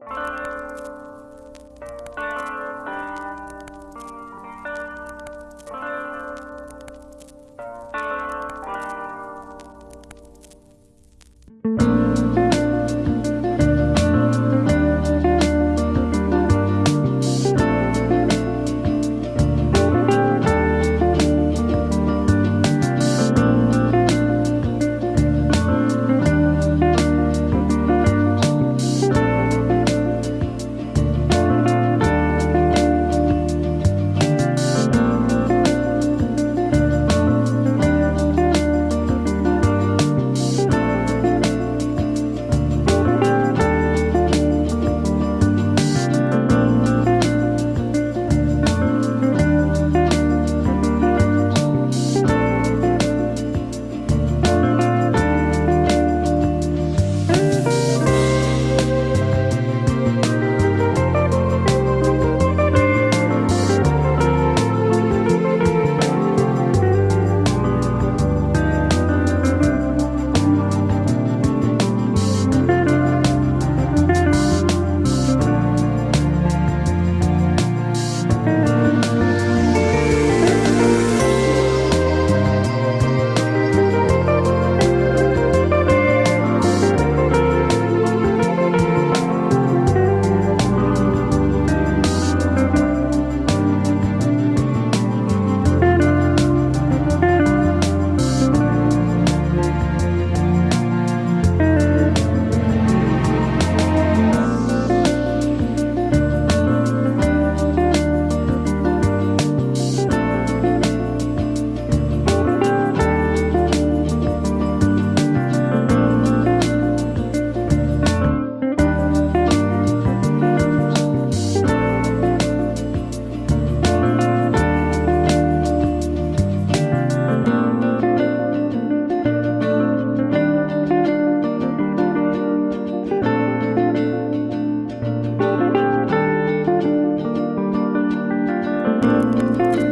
Música Música